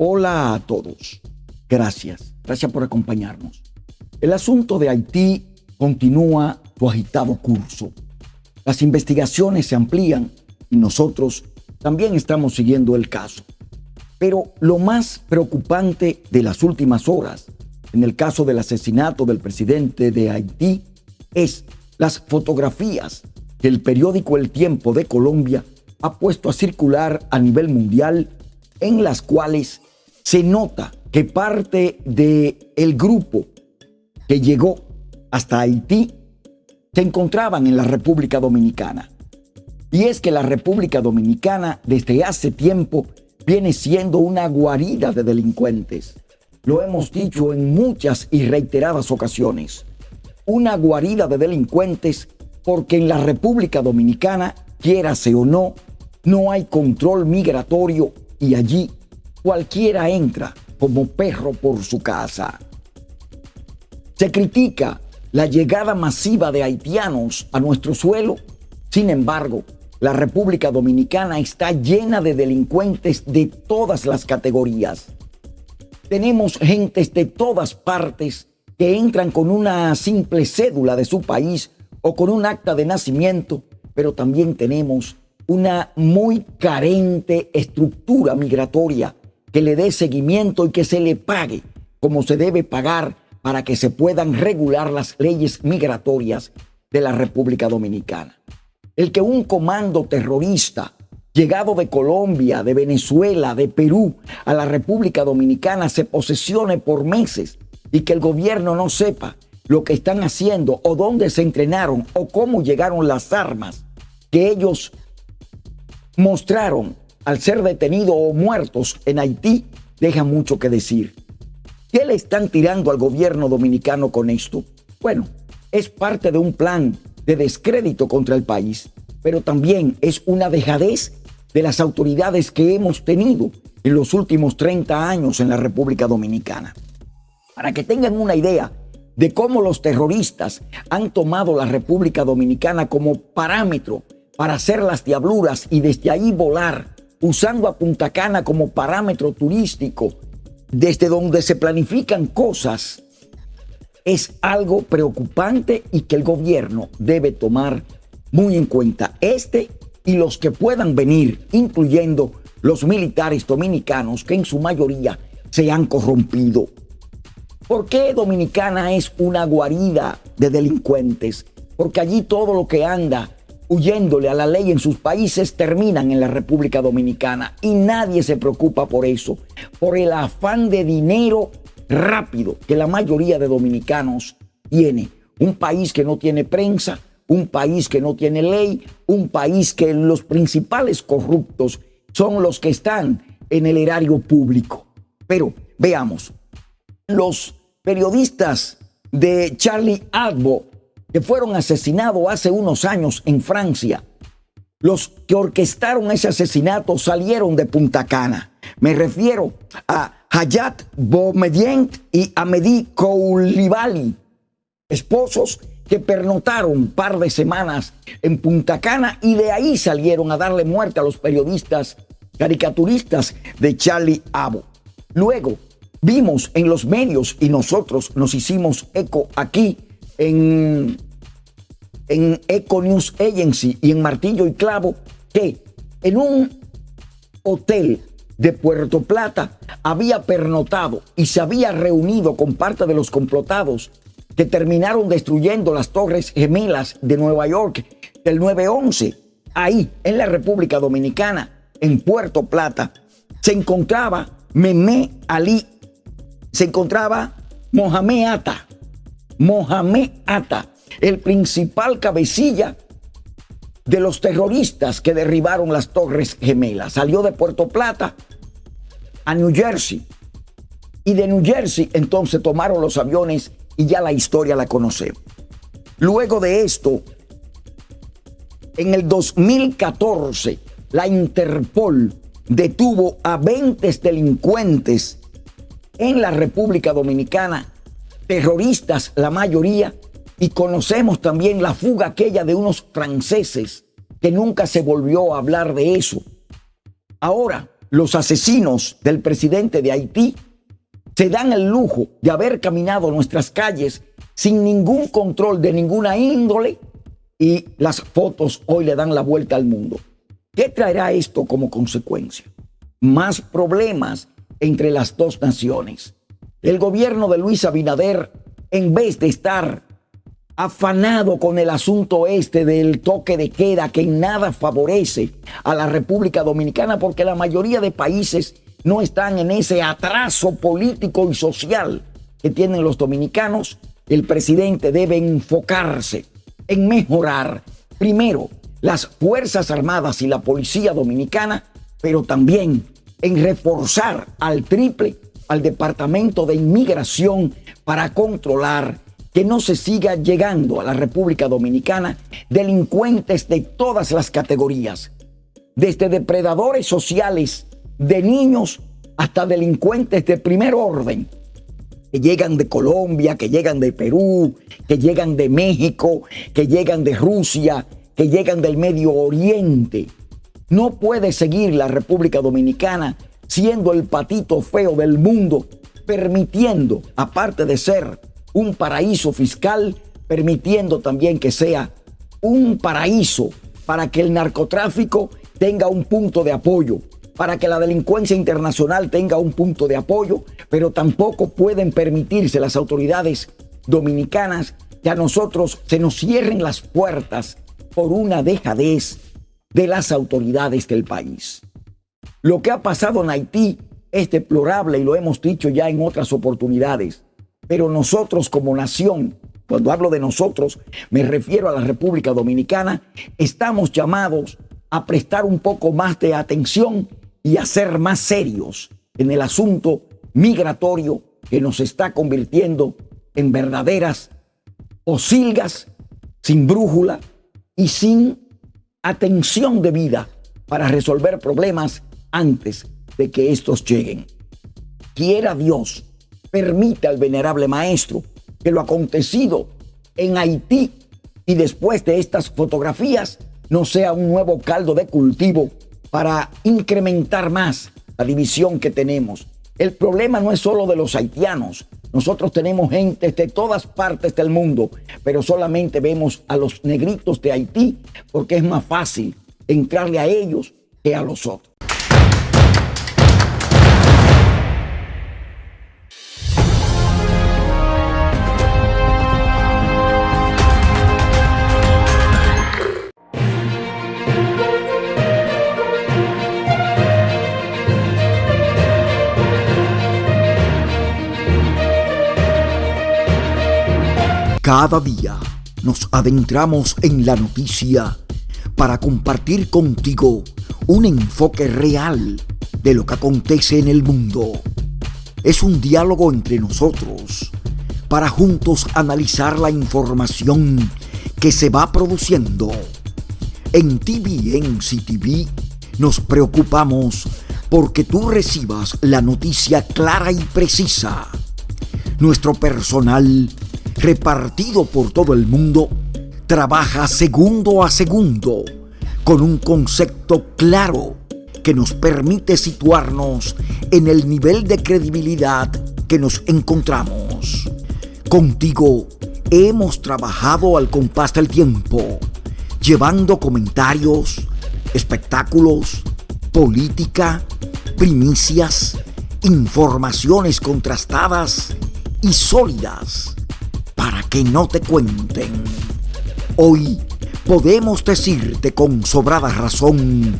Hola a todos. Gracias. Gracias por acompañarnos. El asunto de Haití continúa su agitado curso. Las investigaciones se amplían y nosotros también estamos siguiendo el caso. Pero lo más preocupante de las últimas horas, en el caso del asesinato del presidente de Haití, es las fotografías que el periódico El Tiempo de Colombia ha puesto a circular a nivel mundial en las cuales se nota que parte del el grupo que llegó hasta Haití se encontraban en la República Dominicana. Y es que la República Dominicana desde hace tiempo viene siendo una guarida de delincuentes. Lo hemos dicho en muchas y reiteradas ocasiones. Una guarida de delincuentes porque en la República Dominicana, quiérase o no, no hay control migratorio y allí cualquiera entra como perro por su casa. Se critica la llegada masiva de haitianos a nuestro suelo. Sin embargo, la República Dominicana está llena de delincuentes de todas las categorías. Tenemos gentes de todas partes que entran con una simple cédula de su país o con un acta de nacimiento, pero también tenemos una muy carente estructura migratoria que le dé seguimiento y que se le pague como se debe pagar para que se puedan regular las leyes migratorias de la República Dominicana. El que un comando terrorista llegado de Colombia, de Venezuela, de Perú a la República Dominicana se posesione por meses y que el gobierno no sepa lo que están haciendo o dónde se entrenaron o cómo llegaron las armas que ellos mostraron al ser detenidos o muertos en Haití, deja mucho que decir. ¿Qué le están tirando al gobierno dominicano con esto? Bueno, es parte de un plan de descrédito contra el país, pero también es una dejadez de las autoridades que hemos tenido en los últimos 30 años en la República Dominicana. Para que tengan una idea de cómo los terroristas han tomado la República Dominicana como parámetro para hacer las diabluras y desde ahí volar, usando a Punta Cana como parámetro turístico desde donde se planifican cosas es algo preocupante y que el gobierno debe tomar muy en cuenta. Este y los que puedan venir, incluyendo los militares dominicanos que en su mayoría se han corrompido. ¿Por qué Dominicana es una guarida de delincuentes? Porque allí todo lo que anda huyéndole a la ley en sus países terminan en la República Dominicana y nadie se preocupa por eso, por el afán de dinero rápido que la mayoría de dominicanos tiene. Un país que no tiene prensa, un país que no tiene ley, un país que los principales corruptos son los que están en el erario público. Pero veamos, los periodistas de Charlie Hebdo fueron asesinados hace unos años en Francia. Los que orquestaron ese asesinato salieron de Punta Cana. Me refiero a Hayat Boumediene y Amedi Koulibaly, esposos que pernotaron un par de semanas en Punta Cana y de ahí salieron a darle muerte a los periodistas caricaturistas de Charlie Abo. Luego vimos en los medios y nosotros nos hicimos eco aquí en, en Eco News Agency y en Martillo y Clavo que en un hotel de Puerto Plata había pernotado y se había reunido con parte de los complotados que terminaron destruyendo las torres gemelas de Nueva York del 9-11. Ahí, en la República Dominicana, en Puerto Plata, se encontraba Meme Ali, se encontraba Mohamed Atta, Mohamed Atta, el principal cabecilla de los terroristas que derribaron las Torres Gemelas. Salió de Puerto Plata a New Jersey. Y de New Jersey entonces tomaron los aviones y ya la historia la conocemos. Luego de esto, en el 2014, la Interpol detuvo a 20 delincuentes en la República Dominicana terroristas la mayoría, y conocemos también la fuga aquella de unos franceses que nunca se volvió a hablar de eso. Ahora, los asesinos del presidente de Haití se dan el lujo de haber caminado nuestras calles sin ningún control de ninguna índole y las fotos hoy le dan la vuelta al mundo. ¿Qué traerá esto como consecuencia? Más problemas entre las dos naciones. El gobierno de Luis Abinader, en vez de estar afanado con el asunto este del toque de queda que en nada favorece a la República Dominicana porque la mayoría de países no están en ese atraso político y social que tienen los dominicanos, el presidente debe enfocarse en mejorar primero las Fuerzas Armadas y la Policía Dominicana, pero también en reforzar al triple al Departamento de Inmigración para controlar que no se siga llegando a la República Dominicana delincuentes de todas las categorías, desde depredadores sociales de niños hasta delincuentes de primer orden, que llegan de Colombia, que llegan de Perú, que llegan de México, que llegan de Rusia, que llegan del Medio Oriente. No puede seguir la República Dominicana siendo el patito feo del mundo, permitiendo, aparte de ser un paraíso fiscal, permitiendo también que sea un paraíso para que el narcotráfico tenga un punto de apoyo, para que la delincuencia internacional tenga un punto de apoyo, pero tampoco pueden permitirse las autoridades dominicanas que a nosotros se nos cierren las puertas por una dejadez de las autoridades del país. Lo que ha pasado en Haití es deplorable y lo hemos dicho ya en otras oportunidades. Pero nosotros como nación, cuando hablo de nosotros, me refiero a la República Dominicana, estamos llamados a prestar un poco más de atención y a ser más serios en el asunto migratorio que nos está convirtiendo en verdaderas osilgas sin brújula y sin atención debida para resolver problemas antes de que estos lleguen. Quiera Dios, permita al venerable maestro que lo acontecido en Haití y después de estas fotografías no sea un nuevo caldo de cultivo para incrementar más la división que tenemos. El problema no es solo de los haitianos. Nosotros tenemos gente de todas partes del mundo, pero solamente vemos a los negritos de Haití porque es más fácil entrarle a ellos que a los otros. Cada día nos adentramos en la noticia para compartir contigo un enfoque real de lo que acontece en el mundo. Es un diálogo entre nosotros para juntos analizar la información que se va produciendo. En TVN TV nos preocupamos porque tú recibas la noticia clara y precisa. Nuestro personal repartido por todo el mundo, trabaja segundo a segundo con un concepto claro que nos permite situarnos en el nivel de credibilidad que nos encontramos. Contigo hemos trabajado al compás del tiempo, llevando comentarios, espectáculos, política, primicias, informaciones contrastadas y sólidas que no te cuenten. Hoy podemos decirte con sobrada razón,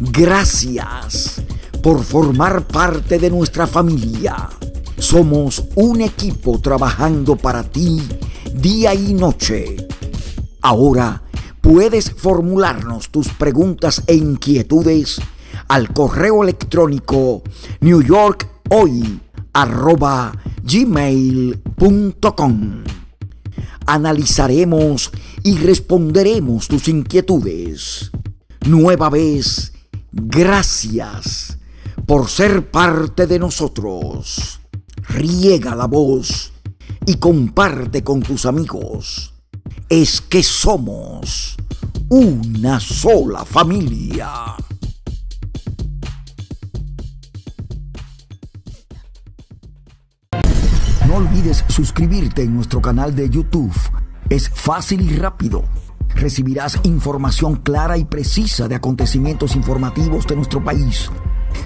gracias por formar parte de nuestra familia. Somos un equipo trabajando para ti día y noche. Ahora puedes formularnos tus preguntas e inquietudes al correo electrónico newyorkhoy.gmail.com analizaremos y responderemos tus inquietudes. Nueva vez, gracias por ser parte de nosotros. Riega la voz y comparte con tus amigos. Es que somos una sola familia. Olvides suscribirte en nuestro canal de YouTube. Es fácil y rápido. Recibirás información clara y precisa de acontecimientos informativos de nuestro país.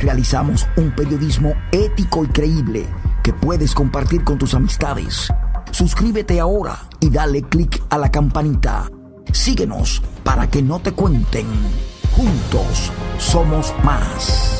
Realizamos un periodismo ético y creíble que puedes compartir con tus amistades. Suscríbete ahora y dale clic a la campanita. Síguenos para que no te cuenten. Juntos somos más.